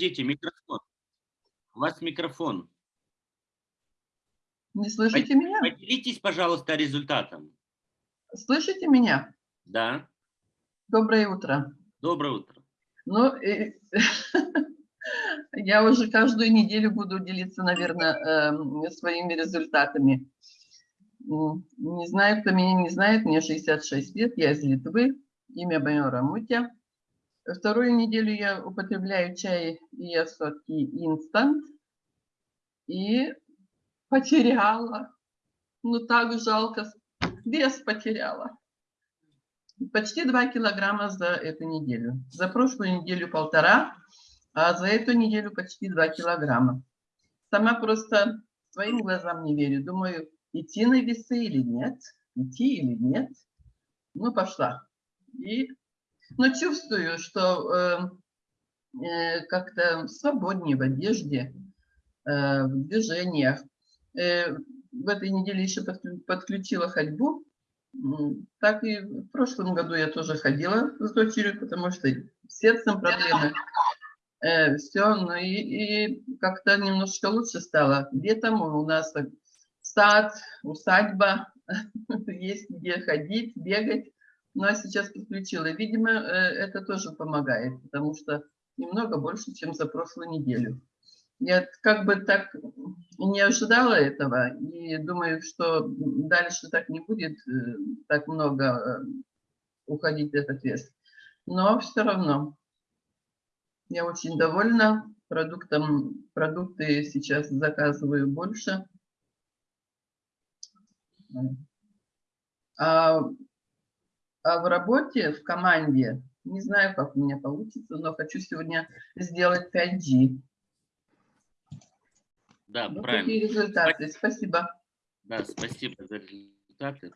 Подождите, микрофон. У вас микрофон. Не слышите меня? Поделитесь, пожалуйста, результатом. Слышите меня? Да. Доброе утро. Доброе утро. Ну, э, я уже каждую неделю буду делиться, наверное, эм, своими результатами. Не знаю, кто меня не знает, мне 66 лет, я из Литвы, имя мое Рамутя. Вторую неделю я употребляю чай и сладкий инстант. И потеряла. Ну, так жалко. Вес потеряла. Почти 2 килограмма за эту неделю. За прошлую неделю полтора, а за эту неделю почти 2 килограмма. Сама просто своим глазам не верю. Думаю, идти на весы или нет, идти или нет. Ну, пошла. И, но чувствую, что э, э, как-то свободнее в одежде, э, в движениях. Э, в этой неделе еще подключила ходьбу. Так и в прошлом году я тоже ходила с дочерью, потому что сердцем проблемы. Э, все, ну и, и как-то немножко лучше стало. Летом у нас сад, усадьба, есть где ходить, бегать. Ну а сейчас подключила. Видимо, э, это тоже помогает, потому что немного больше, чем за прошлую неделю. Я как бы так не ожидала этого и думаю, что дальше так не будет э, так много э, уходить этот вес. Но все равно я очень довольна продуктом. Продукты сейчас заказываю больше. А, в работе, в команде, не знаю, как у меня получится, но хочу сегодня сделать 5G. Да, вот правильно. Такие результаты. Спасибо. Да, спасибо за результаты.